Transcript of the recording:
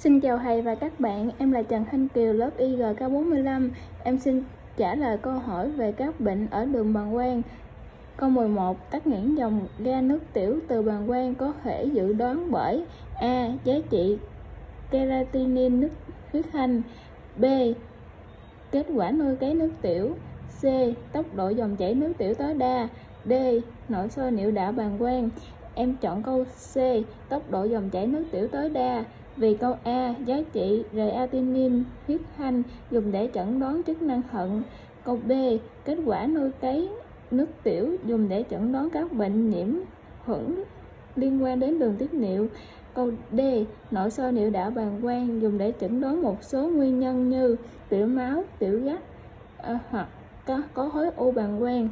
Xin chào thầy và các bạn, em là Trần Thanh Kiều, lớp IGK45. Em xin trả lời câu hỏi về các bệnh ở đường bàng quang. Câu 11. Tắc nghẽn dòng ga nước tiểu từ bàng quang có thể dự đoán bởi A. Giá trị keratinin nước huyết thanh B. Kết quả nuôi cấy nước tiểu C. Tốc độ dòng chảy nước tiểu tối đa D. Nội soi niệu đạo bàng quang Em chọn câu C. Tốc độ dòng chảy nước tiểu tối đa vì câu A. Giá trị creatinine huyết thanh dùng để chẩn đoán chức năng thận Câu B. Kết quả nuôi cấy nước tiểu dùng để chẩn đoán các bệnh nhiễm khuẩn liên quan đến đường tiết niệu Câu D. Nội soi niệu đạo bàng quang dùng để chẩn đoán một số nguyên nhân như tiểu máu, tiểu gắt à, hoặc có, có khối u bàng quang.